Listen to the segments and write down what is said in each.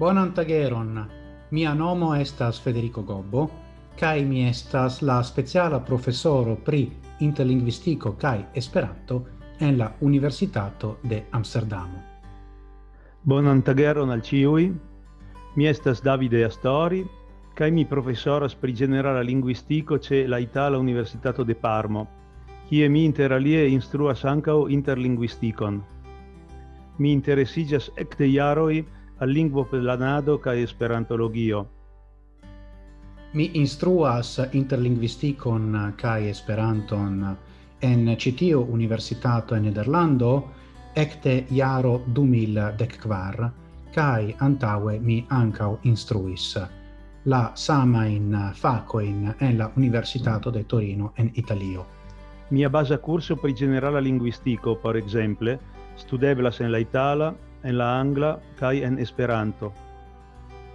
Bonan tageron. Mia nomo estas Federico Gobbo, kai mi estas la speciala professoro pri interlinguistico kai esperanto en la Universitato de Amsterdamo. Bonan tageron al ciui. Mi estas Davide Astori, kai mi professoras pri generala linguistico ce la Itala Universitato de Parmo, kie mi inter alie instruas ancao interlinguisticon. Mi interesigas ecte iaroi al lingvo planado ca esperantologio. Mi instruas interlinguisticon ca esperanton en citio universitato en Nederlando ecte iaro 2014 kai antaue mi ancao instruis la sama in faco in en la Universitato de Torino en Italio. Mia base curso per generale linguistico, per esempio, studeblas en la Itala, en la angla kai en Esperanto.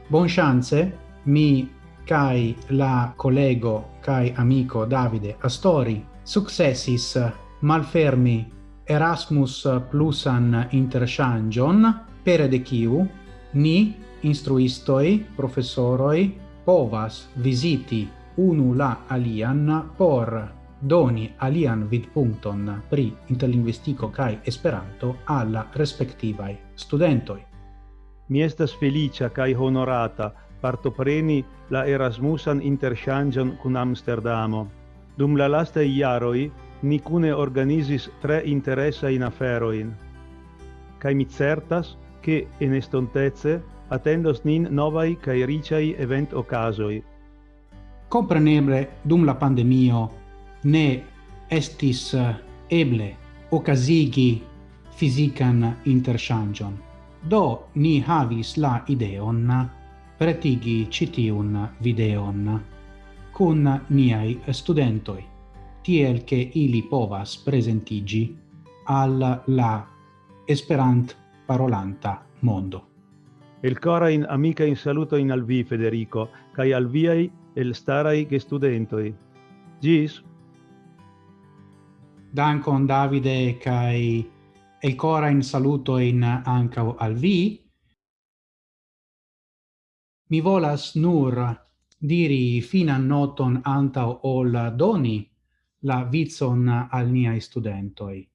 Bonŝance mi kai la collego kai amico Davide Astori successis malfermi Erasmus plusan interchangion per de kiu ni instruistoi professoroi povas visiti unu la alian por doni alian vidpunkton pri interlingvistiko kai Esperanto alla respectivai studentoi. Mi estas felicia kai honorata partopreni la Erasmusan interchangion kun Amsterdamo. Dum la lasta iaroi ni cune organizis tre interesajn aferoin. Kai mi certas, che en estontezze attendos nin novai cae ricai event ocasoi. Compreneble, dum la pandemio, ne estis eh, eble okazigi fisican interchangion. Do ni havis la ideon pretigi citiun videon cun niai studentoi, tiel che ili povas presentigi al la Esperant parolanta mondo. El cora in amica in saluto in al vi Federico, kai al viai el starai che studentoi. Gis dankon Davide kai el cora in saluto in anca al vi. Mi volas nur diri finan noton anta ol doni la vizon al niai studentoi.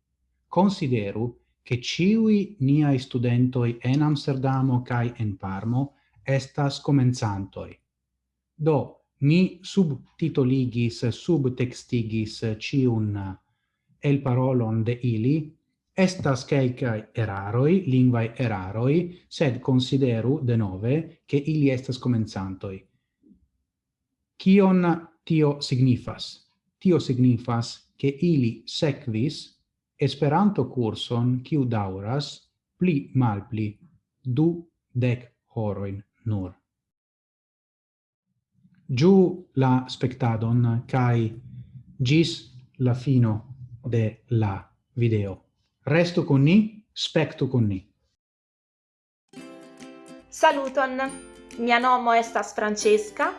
Consideru che ciui niai studentoi en Amsterdamo cae en Parmo estas comenzantoi. Do, mi subtitoligis, subtextigis ciun el parolon de ili, estas quelcae eraroi, lingvae eraroi, sed consideru de nove che ili estas comenzantoi. Cion tio signifas? Tio signifas che ili sequis Esperanto curson kiu dauras pli malpli du dec horoin nur. Giu la spectadon, cae gis la fino de la video. Resto con ni, spectu con ni. Saluton, mia nomo estas Francesca,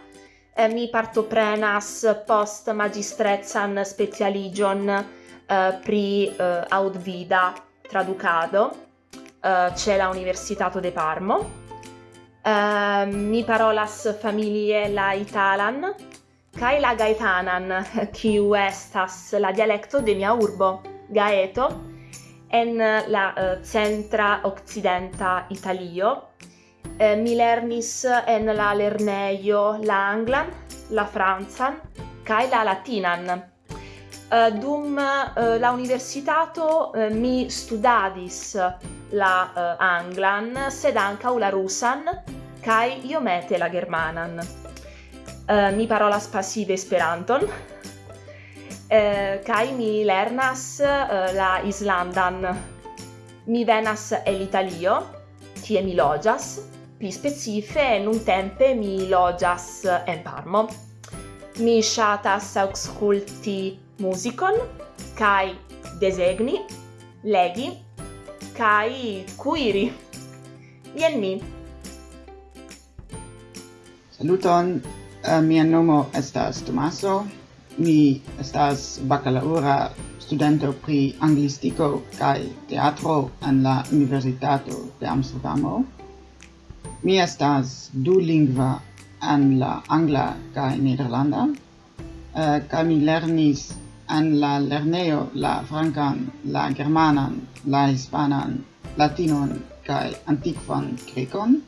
e mi partoprenas post magistrezan specialigion uh, pri uh, aud vida traducado uh, c'è la Universitato de Parmo uh, mi parolas familie la italan kai la gaetanan kiu estas la dialecto de mia urbo gaeto en la uh, centra occidenta italio. Uh, mi lernis en la lerneio la anglan la franzan kai la latinan. Uh, dum uh, la universitato uh, mi studadis la anglan sed anca la rusan kai io mete la germanan uh, mi parolas pasive Esperanton uh, eh, kai mi lernas uh, la islandan. Mi venas el Italio, tie mi logias pli specife nuntempe mi logias en Parmo. Mi shatas aŭskulti muzikon kai desegni, legi kai cuiri Jen mi. Saluton, Uh, mia nomo estas Tomaso. Mi estas bakalaura studento pri anglistiko kaj teatro en la Universitato de Amsterdamo. Mi estas du lingva en la angla kaj nederlanda. Uh, kaj mi lernis en la lernejo la francan, la germanan, la hispanan, latinon kaj antikvan grekon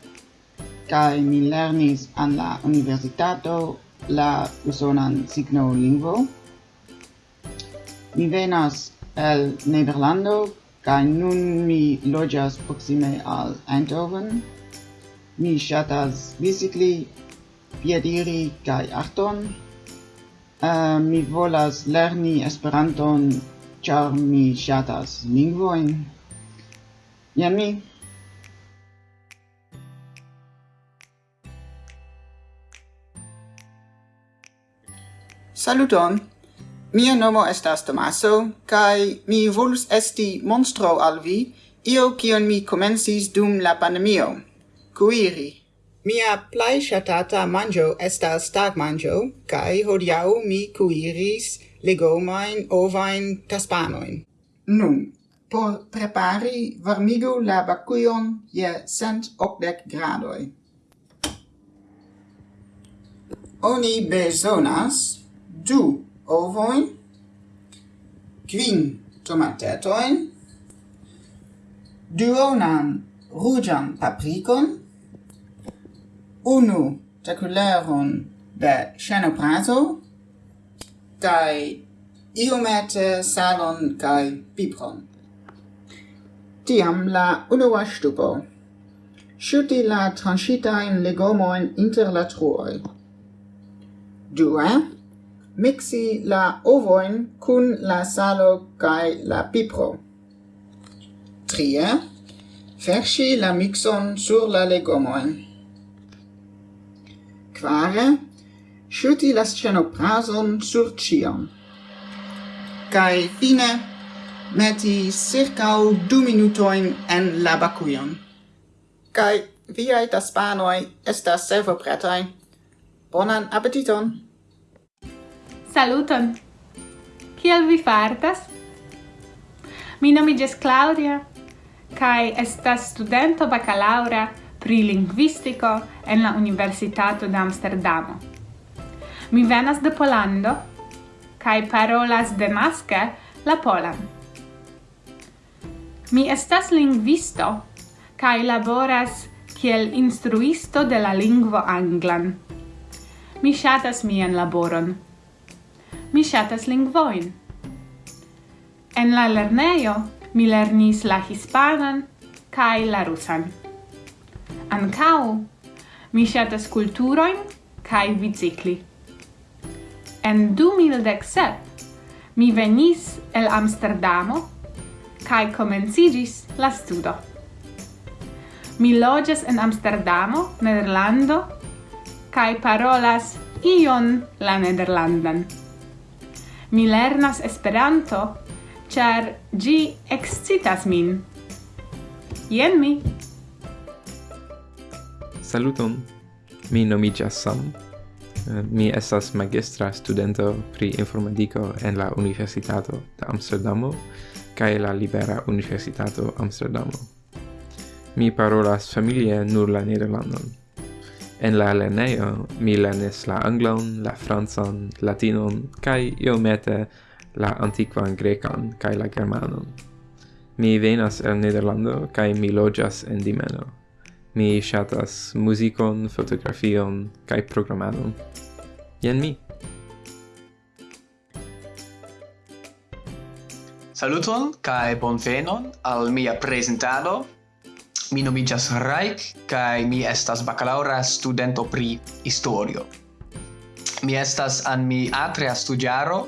kai mi lernis an la universitato la usonan signo lingvo. Mi venas el Nederlando kai nun mi lojas proksime al Eindhoven. Mi shatas bicicli piediri kai arton. Uh, mi volas lerni Esperanton ĉar mi ŝatas lingvojn. Jen mi Saluton! Mia nomo estas Tomaso, kai mi volus esti monstro al vi, io kion mi comensis dum la pandemio. Cuiri. Mia plai shatata manjo estas tag manjo, kai hodiau mi cuiris legomain ovain caspanoin. Nun, por prepari varmigu la bacuion je cent octec gradoi. Oni besonas du ovoin, quin tomatetoin, duonan rugian paprikon, unu taculeron de chanoprazo, kai iomete salon kai pipron. Tiam la unua stupo. Shuti la transitain legomoin inter la truoi. Due, eh? mixi la ovoin cun la salo cae la pipro. Trie, versi la mixon sur la legomoin. Quare, sciuti la scenoprason sur cion. Cae fine, meti circau du minutoin en la bacuion. Cae viai taspanoi estas servo pretai. Bonan appetiton! Saluton! Kiel vi fartas? Mi nomiges Claudia kaj estas studento bacalaura pri lingvistiko en la Universitato de Amsterdamo. Mi venas de Polando, kaj parolas demaske la polan. Mi estas lingvisto kaj laboras kiel instruisto de la lingvo anglan. Mi ŝatas mian laboron mi shatas lingvoin. En la lernejo mi lernis la hispanan kaj la rusan. Ankau mi shatas kulturoin kaj bicikli. En 2017 mi venis el Amsterdamo kaj komenciĝis la studo. Mi loĝas en Amsterdamo, Nederlando kaj parolas ion la nederlandan mi lernas Esperanto, char gi excitas min. Jen mi! Saluton! Mi nomigas Sam. Eh, mi estas magistra studento pri informatico en la Universitato de Amsterdamo kaj la Libera Universitato Amsterdamo. Mi parolas familie nur la Nederlandon. En la lerneo mi lernis la anglon, la francan, latinon kai iomete la antiquan grecan kai la germanon. Mi venas el Nederlando kai mi loĝas en Dimeno. Mi ŝatas muzikon, fotografion kai programadon. Jen mi. Saluton kai bonvenon al mia prezentado Mi nomigas Raik kai mi estas bacalaura studento pri historio. Mi estas an mi atrea studiaro,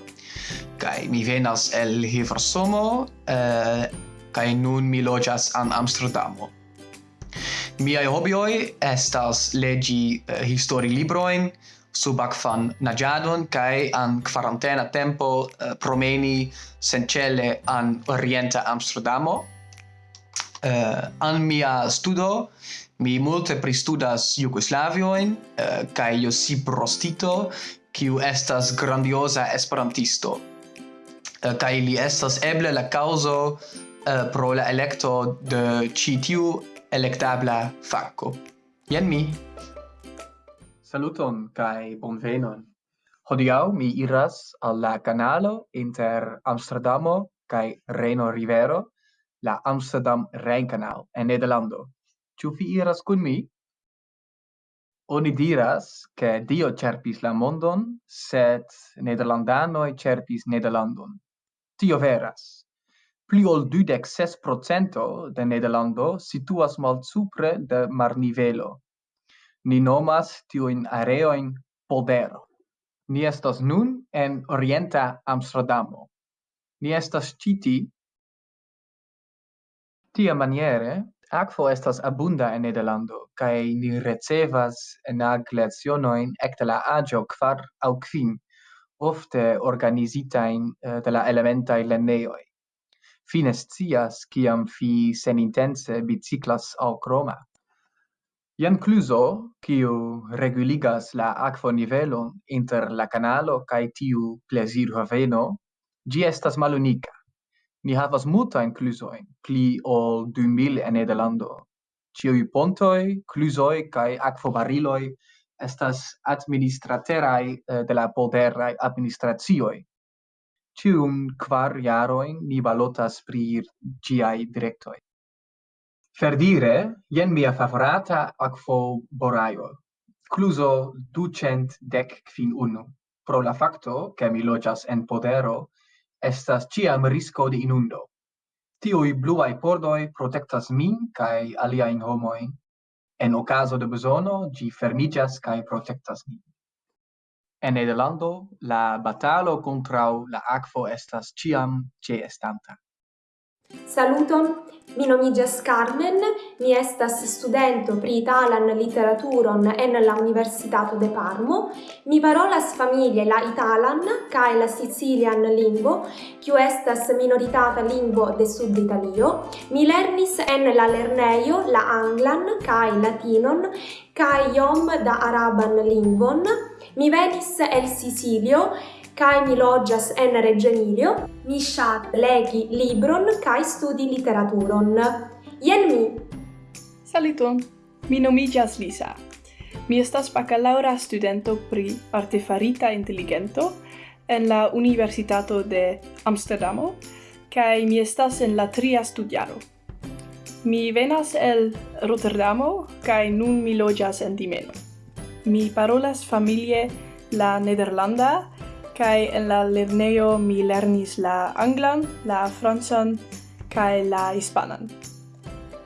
kai mi venas el Hiversomo eh, kai nun mi loĝas an Amsterdamo. Miaj hobioj estas legi eh, histori libroin, subakvan naĝadon kaj an kvarantena tempo eh, promeni sencele an orienta Amsterdamo uh, an mia studo mi multe pristudas Jugoslavioin uh, eh, kai Josip Prostito kiu estas grandiosa esperantisto eh, uh, kai li estas eble la causo uh, pro la electo de citiu electabla facco. Jen mi. Saluton kai bonvenon. Hodiaŭ mi iras al la kanalo inter Amsterdamo kai Reno Rivero la Amsterdam Rijnkanaal en Nederlando. Ĉu vi iras kun mi? Oni diras che Dio cerpis la mondon, sed nederlandanoi cerpis Nederlandon. Tio veras. Pli ol dudec ses procento de Nederlando situas mal supre de marnivelo. Ni nomas tiuin areoin podero. Ni estas nun en orienta Amsterdamo. Ni estas citi Tia maniere, aquo estas abunda en Nederlando, kai ni recevas en glacionoin ecte la agio quar au quin, ofte organizitain eh, de la elementai leneioi. Fine scias ciam fi senintense biciclas au croma. Jan Cluso, kiu reguligas la aquo nivelon inter la canalo cae tiu plesir haveno, gi estas malunica. Ni havas multajn kluzojn, pli ol du mil en Nederlando. Ĉiuj pontoi, clusoi kaj akvobariloj estas administrateraj eh, de la poderaj administracioj. Cium quar jaroin ni balotas pri ĝiaj directoi. Ferdire, jen mia favorata akvoborajo. Cluso ducent dec quin unu. Pro la facto, che mi logias en podero, estas ciam risco de inundo. Tioi bluai pordoi protectas min cae aliajn homoi. En ocaso de bezono gi fermigas cae protectas min. En Nederlando la batalo contrau la aquo estas ciam ce estanta. Saluton, mi nomigas Carmen, mi estas studento pri italan literaturon en la Universitato de Parmo. Mi parolas familie la italan cae la sicilian lingvo, kiu estas minoritata lingvo de Sud Italio. Mi lernis en la lerneio la anglan cae latinon, cae iom da araban lingvon. Mi venis el Sicilio, cae mi logias en Reggio Emilio, mi shat legi libron cae studi literaturon. Ien mi! Saluton! Mi nomigas Lisa. Mi estas bacalaura studento pri artefarita intelligento en la Universitato de Amsterdamo, cae mi estas en la tria studiaro. Mi venas el Rotterdamo, cae nun mi logias en Dimeno. Mi parolas familie la nederlanda, kai en la lerneo mi lernis la anglan, la francan kai la hispanan.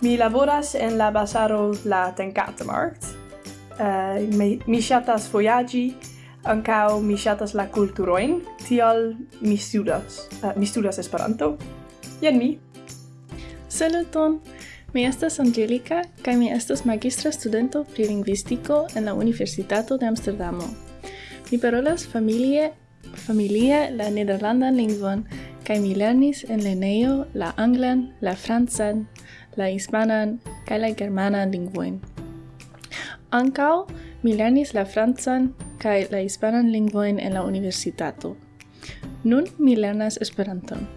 Mi laboras en la bazaro la Tenkatemarkt. Uh, eh, mi, mi shatas voyagi, ancao mi shatas la culturoin, tial mi studas, uh, mi studas Esperanto. Jen mi! Saluton! Mi estas Angelica, kai mi estas magistra studento pri lingvistiko en la Universitato de Amsterdamo. Mi parolas familie familie la nederlandan lingvon, kaj mi lernis en lernejo la anglan, la francan, la hispanan kaj la germanan lingvojn. Ankaŭ mi lernis la francan kaj la hispanan lingvojn en la universitato. Nun mi lernas Esperanton.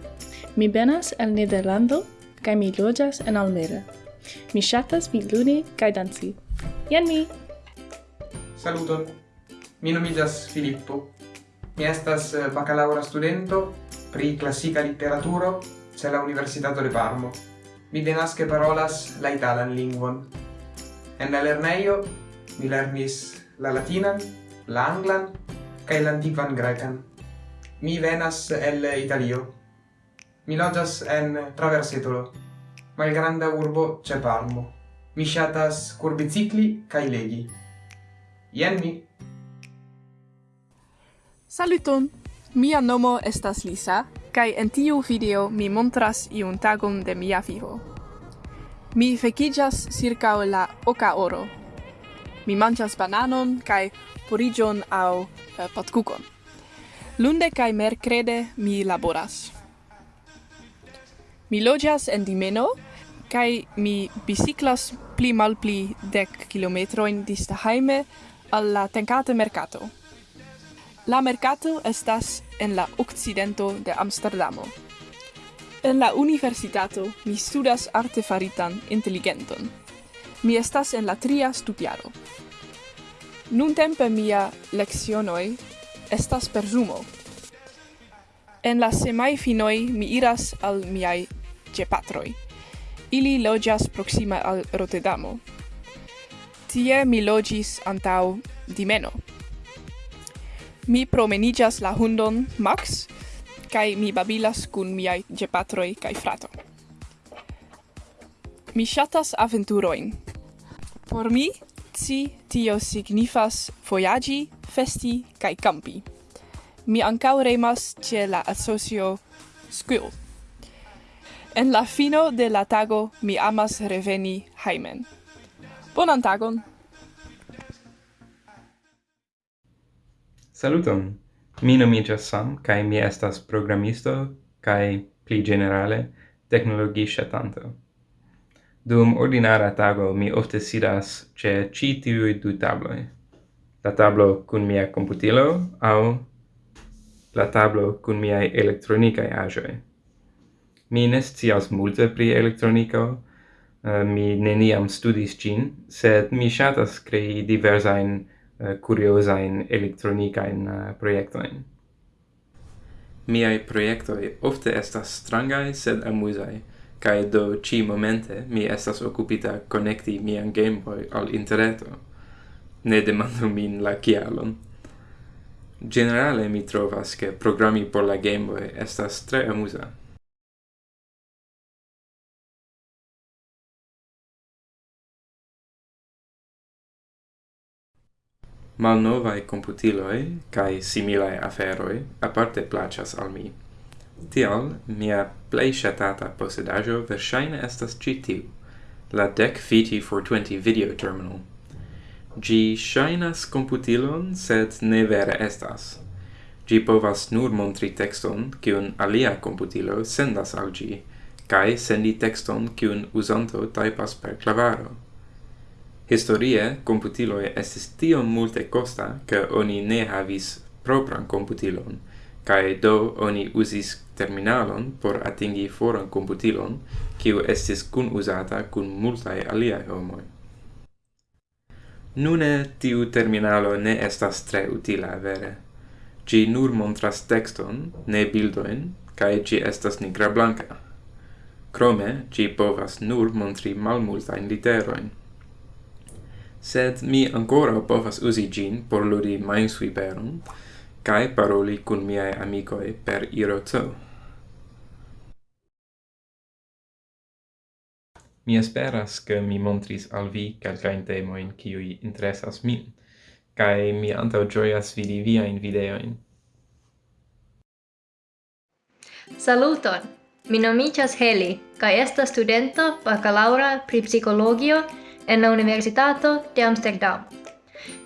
Mi venas el Nederlando kaj mi loĝas en Almere. Mi ŝatas vidludi kaj danci. Jen mi! Saluton! Mi nomiĝas Filippo. Mi estas eh, bacalaura studento pri classica literaturo ce la Universitato de Parmo. Mi denaske parolas la italan lingvon. En la lerneio mi lernis la latinan, la anglan cae la grecan. Mi venas el Italio. Mi loĝas en Traversetolo, malgranda urbo ĉe Parmo. Mi ŝatas curbicicli cae legi. Ien mi Saluton! Mia nomo estas Lisa, kai en tiu video mi montras iun tagon de mia vivo. Mi fekijas circa la oka oro. Mi manĝas bananon kai porigion au eh, patkukon. Lunde kai merkrede mi laboras. Mi logias en Dimeno, kai mi biciclas pli malpli dek kilometrojn kilometroin dista al la tencate mercato. La mercato estas en la occidento de Amsterdamo. En la universitato mi studas artefaritan intelligenton. Mi estas en la tria studiaro. Nuntempe mia leccionoi estas per Zumo. En la semai finoi mi iras al miai gepatroj. Ili logias proxima al Rotterdamo. Tie mi logis antau dimeno. Mi promenigas la hundon Max, kai mi babilas kun miai gepatroi kai frato. Mi shatas aventuroin. Por mi, ci tio signifas foiagi, festi kai campi. Mi ancau remas ce la asocio Squill. En la fino de la tago mi amas reveni haimen. Bonan tagon! Saluton. Mi nomiĝas Sam kaj mi estas programisto kaj pli ĝenerale teknologi ŝatanto. Dum ordinara tago mi ofte sidas ĉe ĉi tiuj du tabloj. La tablo kun mia komputilo aŭ la tablo kun miaj elektronikaj aĵoj. Mi ne scias multe pri elektroniko, eh, mi neniam studis ĝin, sed mi ŝatas krei diversajn Eh, curiosa in electronica in eh, uh, in miai proiectoi ofte estas strangai sed amusai kai do ci momente mi estas occupita connecti mian gameboy al interreto ne demandu min la kialon. Generale mi trovas che programmi por la gameboy estas tre amusa. Malnovae computiloi cae similae aferoi aparte placas al mi. Tial, mia plei shatata posedajo versaine estas citiu, la DEC FITI for 20 video terminal. Gi shainas computilon, sed ne vere estas. Gi povas nur montri texton, cion alia computilo sendas al gi, cae sendi texton, cion usanto taipas per clavaro. Historie, computiloi estis tiom multe costa, ca oni ne havis propran computilon, cae do oni usis terminalon por atingi foran computilon, kiu estis kun usata kun multae aliae homoi. Nune tiu terminalo ne estas tre utila vere. Gi nur montras texton, ne bildoin, cae gi estas nigra blanca. Crome, gi povas nur montri malmultain literoin sed mi ancora povas usi gin por ludi Minesweeperon kai paroli kun miai amicoi per IRC. Mi esperas ke mi montris al vi kelkajn temojn kiuj interesas min, kaj mi antaŭ ĝojas vidi viajn videojn. Saluton! Mi nomiĝas Heli, kaj esta studento bakalaŭra pri psikologio en la Universitato de Amsterdam.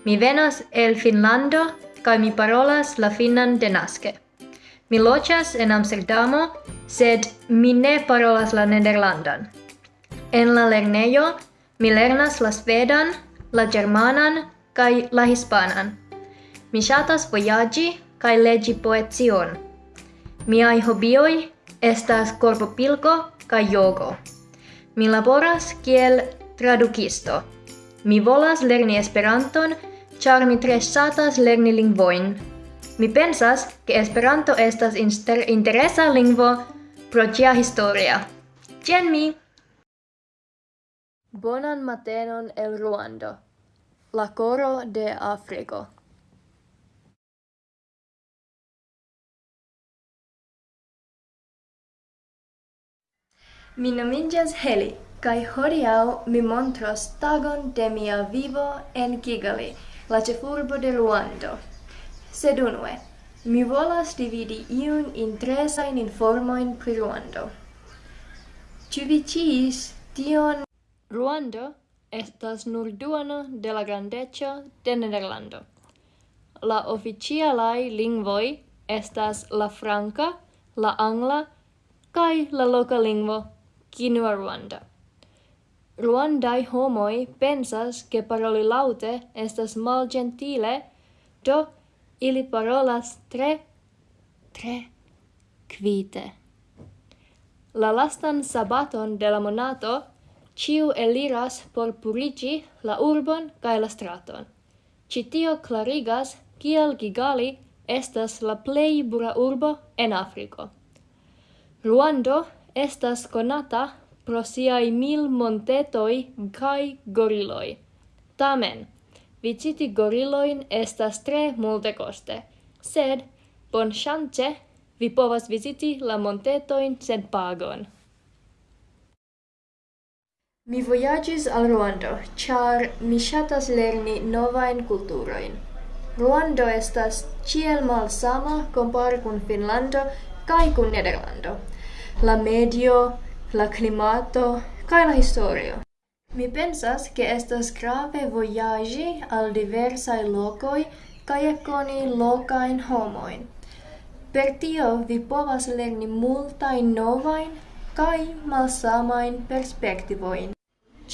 Mi venas el Finlando kaj mi parolas la finnan denaske. Mi lochas en Amsterdamo, sed mi ne parolas la nederlandan. En la lernejo mi lernas la svedan, la germanan kaj la hispanan. Mi shatas voyagi, kaj legi poezion. Miai hobioj estas corpopilco kaj jogo. Mi laboras kiel tradukisto. Mi volas lerni Esperanton, ĉar mi tre ŝatas lerni lingvoin. Mi pensas, ke Esperanto estas inter interesa lingvo pro tia historia. Jen mi! Bonan matenon el Ruando. La coro de Afriko. Mi nomiĝas Heli. Kai hodiau mi montros tagon de mia vivo en Kigali, la cefurbo de Luando. Sed unue, mi volas dividi iun interesain informoin pri Luando. Ĉu vi ciis tion? Luando estas nur duono de la grandeco de Nederlando. La oficialaj lingvoj estas la franca, la angla kaj la loka lingvo Kinua Ruanda. Ruandai homoi pensas che paroli laute estas malĝentile, do ili parolas tre tre quite. La lastan sabaton de la monato ciu eliras por purigi la urbon cae la straton. Citio clarigas kiel Gigali estas la plei bura urbo en Afriko. Ruando estas konata pro siai mil montetoi kai goriloi. Tamen, viciti goriloin estas tre multe coste, sed, bon chance, vi povas visiti la montetoin sen pagon. Mi voyagis al Ruando, char mi shatas lerni novain kulturoin. Ruando estas ciel malsama compare cun Finlando kai cun Nederlando. La medio, la climato kaj la historio. Mi pensas ke estas grave vojaĝi al diversaj lokoj kaj koni lokajn homojn. Per tio vi povas lerni multajn novajn kaj malsamajn perspektivojn.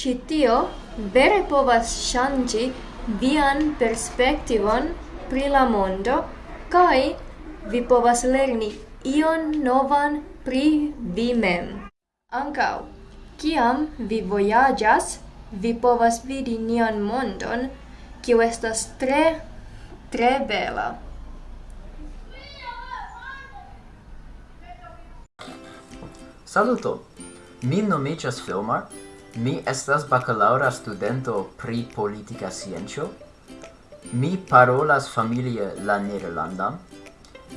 Ĉi tio vere povas ŝanĝi vian perspektivon pri la mondo kaj vi povas lerni ion novan pri vi mem. Ancau, ciam vi voyagas, vi povas vidi nian mondon, kiu estas tre, tre bela. Saluto! Mi nomiĝas Filmar, mi estas bacalaura studento pri politika sciencio, mi parolas familie la nederlandan,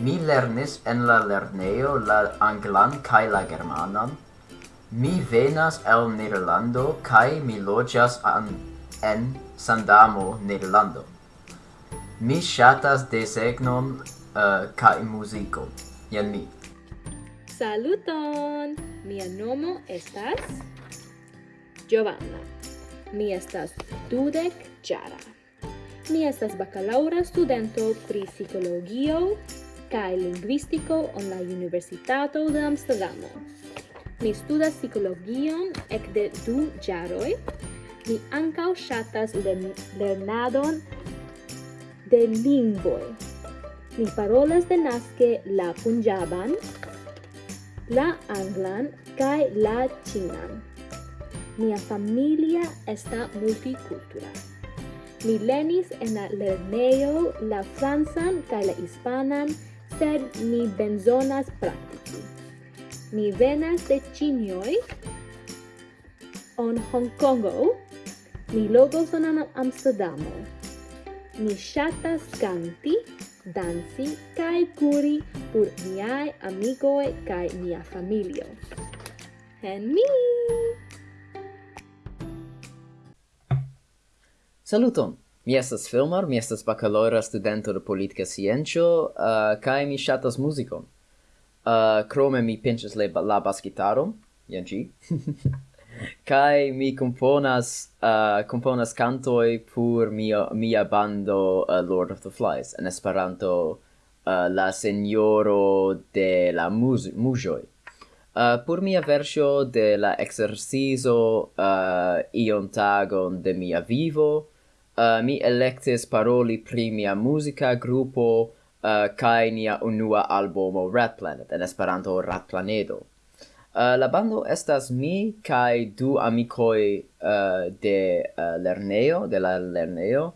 mi lernis en la lerneo la anglan kaj la germanan, Mi venas el Nederlando kaj mi loĝas en Sandamo, Nederlando. Mi ŝatas desegnon uh, kaj muziko. Jen mi. Saluton! Mia nomo estas Giovanna. Mi estas dudek jara. Mi estas bakalaŭra studento pri psikologio kaj lingvistiko en la Universitato de Amsterdamo. Mi studas psikologion ekde du jaroj. Mi ankaŭ ŝatas lernadon de lingvoj. Mi parolas denaske la punjaban, la anglan kaj la ĉinan. Mia familia esta multicultura. Mi lenis en la lernejo la francan kaj la hispanan, sed mi benzonas praktiki. Mi venas de Chinioi, on Hong Kongo. Mi logo son en Amsterdamo. Mi shatas canti, danci kai curi por miai amigoi kai mia familio. en mi! Saluton! Mi estas filmar, mi estas bakalora studento de politica sciencio, uh, eh, kai mi shatas muzikon. Uh, crome mi pinches le, la basgitaron, yen gi kai mi componas uh, componas cantoi pur mia mia bando uh, Lord of the Flies en Esperanto uh, la Senjoro de la mus Mujoj. Uh, pur mia versio de la exercizo uh, ion tagon de mia vivo uh, mi electis paroli pri mia musica grupo Eh, uh, kai nia unua albumo Rat Planet en Esperanto Rat Planedo. Uh, eh, la bando estas mi kai du amikoj uh, eh, de uh, lerneo de la lerneo.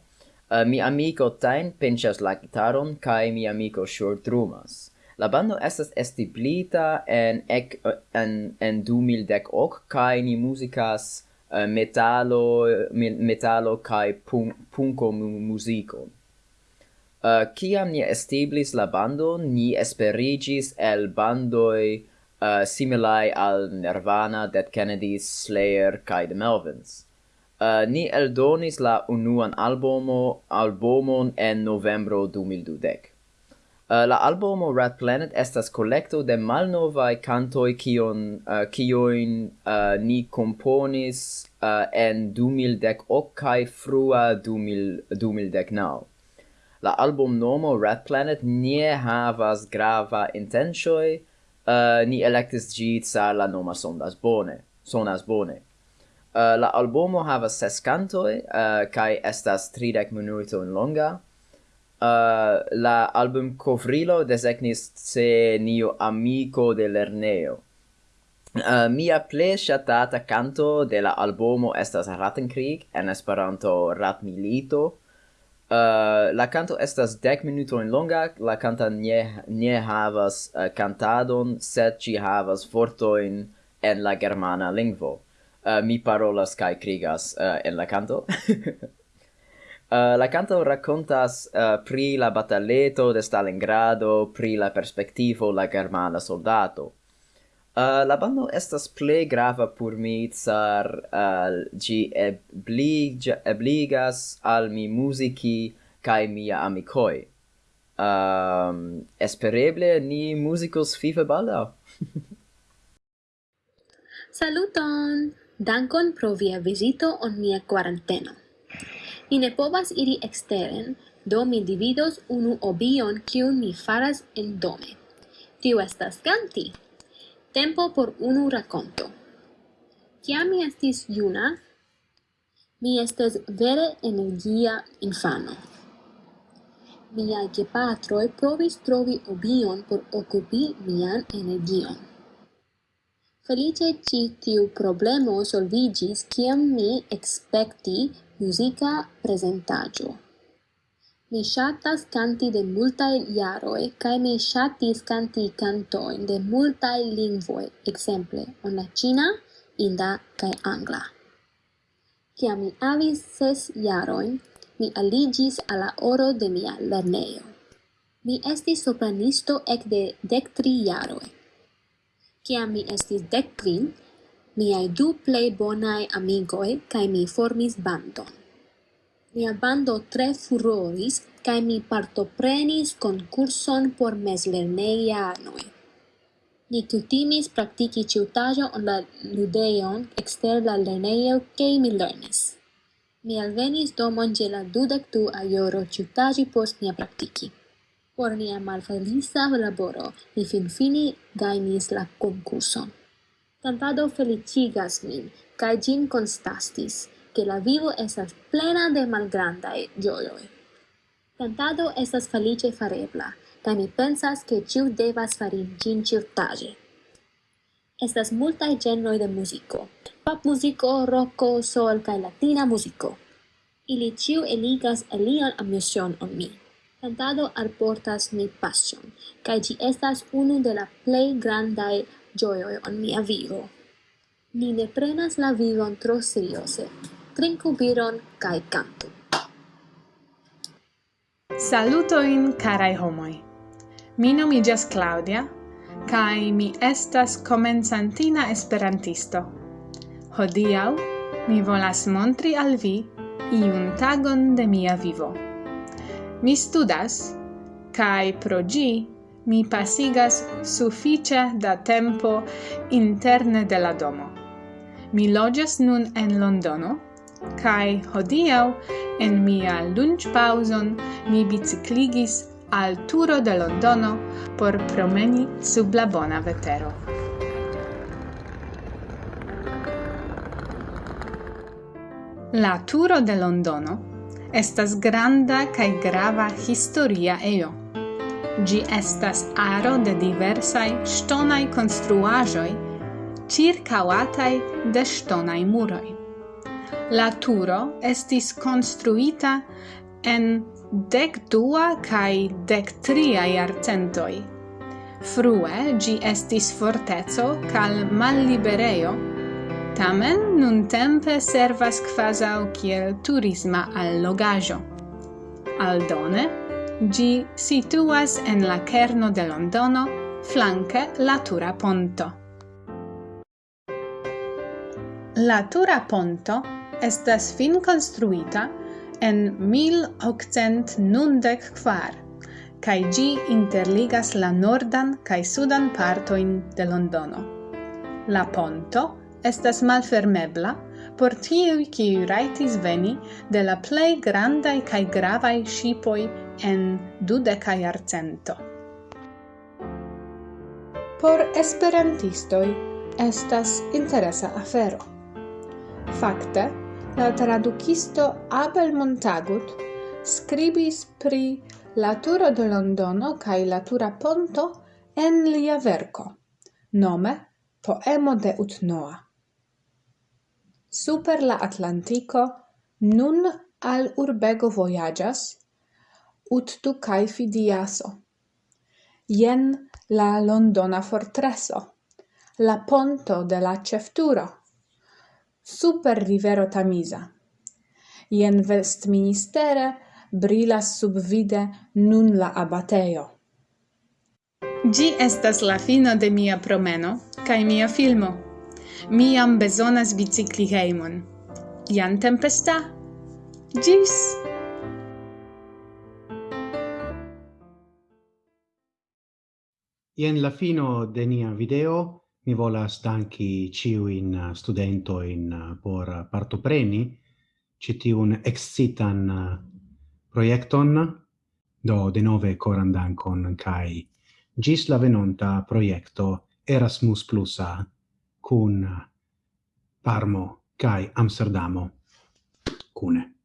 Uh, mi amico Tain pinchas la gitaron kai mi amico Shur drumas. La bando estas estiblita en ec, en en 2010 kai ni muzicas uh, metalo metalo kai punk, punko muzikon. Eh, kiam uh, ni establis la bando ni esperigis el bandoi uh, eh, similai al Nirvana, Dead Kennedys, Slayer, kai The Melvins. Uh, ni eldonis la unuan albumo, albumon en novembro 2012. Uh, la albumo Rat Planet estas kolekto de malnovaj kantoj kion uh, kioin uh, ni komponis uh, en 2018 ok frua 2000, 2019 la album nomo Red Planet nie havas grava intentioi, uh, eh, ni elektis gi sa la noma sonas bone. Sonas bone. Uh, la albumo havas ses cantoi, uh, eh, kaj estas 30 minutojn longa. Uh, la album covrilo desegnis se nio amico de lerneo. Uh, mia ple shatata canto de la albumo estas Rattenkrieg, en Esperanto Ratmilito, Uh, la canto estas dec minuto in longa, la canta nie, ne havas eh, uh, cantadon, sed ci havas fortoin en la germana lingvo. Uh, mi parolas kai krigas uh, en la canto. uh, la canto racontas uh, pri la bataleto de Stalingrado, pri la perspektivo la germana soldato. Uh, la bando estas plej grava por mi, ĉar uh, ĝi eblig, ebligas al mi muziki kaj mia amikoj. Um, espereble ni muzikos FIFA baldaŭ. Saluton! Dankon pro via vizito on mia quaranteno. Mi ne povas iri exteren, do mi dividos unu obion kiun mi faras en dome. Tiu estas ganti! Tempo por unu raconto. Ciam mi estis juna, mi estes vere energia infano. patro e provis trovi obion por occupi mian energion. Felice ci tiu problemo solvigis ciam mi expecti musica presentaggio. Mi shatas kanti de multae jaroj cae mi shatis kanti cantoin de multae lingvoi, exemple, on la ĉina, inda cae angla. Cia mi avis ses iaroin, mi aligis al la oro de mia lerneo. Mi estis sopranisto ekde dek tri jaroj. Cia mi estis dec quin, miai du plei bonae amigoj cae mi formis bandon mia bando tre furoris cae mi partoprenis concurson por mezlernejanoj. Ni cutimis practici ciutajo on la ludeion exter la lerneio kaj mi lernis. Mi alvenis domon je la dudec tu a ioro ciutaji post mia practici. Por mia malfelisa laboro mi fin fini gainis la concurson. Cantado felicigas min, cae gin constastis che la vivo esas plena de malgrandai gioioi. Cantado esas felice farebla, ca mi pensas che ciu devas farin gin ciutage. Estas multae genroi de musico, pop musico, rocco, sol, ca latina musico. Ili ciu eligas elian amusion on mi. Cantado alportas mi passion, ca gi estas unu de la plei grandae gioioi on mia vivo. Ni ne prenas la vivon tro seriose, trinku biron kaj kantu. Salutojn karaj homoj. Mi nomiĝas Claudia kai mi estas komencantina esperantisto. Hodiau mi volas montri al vi iun tagon de mia vivo. Mi studas kaj pro gi mi pasigas sufiĉe da tempo interne de la domo. Mi loĝas nun en Londono Kai hodiau en mia lunch pauson mi bicicligis al turo de Londono por promeni sub la bona vetero. La turo de Londono estas granda kaj grava historia ejo. Gi estas aro de diversaj ŝtonaj konstruaĵoj ĉirkaŭataj de ŝtonaj muroj. La turo estis construita en dec dua cae dec tria iarcentoi. Frue gi estis fortezo cal mallibereio, tamen nun tempe servas quasau kiel turisma allogajo. Aldone, gi situas en la kerno de Londono, flanque la Tura Ponto. La Tura Ponto estas fin construita en 1894 kaj gi interligas la nordan kaj sudan partoin de Londono. La ponto estas malfermebla por tiu kiuj raitis veni de la plej grandaj kaj gravaj ŝipoj en dudeka jarcento. Por esperantistoi, estas interesa afero. Fakte, la tradukisto Abel Montagut skribis pri la turo de Londono kaj la tura ponto en lia verko, nome Poemo de Utnoa. Super la Atlantico nun al urbego vojaĝas Uttu kaj Fidiaso. Jen la Londona fortreso, la ponto de la cefturo super rivero Tamisa. Ien vestministere brilas subvide nun la abateo. Gi estas la fino de mia promeno kai mia filmo. Mi jam bezonas bicikli heimon. Jan tempesta. Gis! Ien la fino de nia video. Mi volas danki uh, studente in uh, por partopreni citiun excitan uh, proiecton, do de nove coran dankon kai gis la venonta proiecto Erasmus Plusa cun Parmo kai Amsterdamo cune.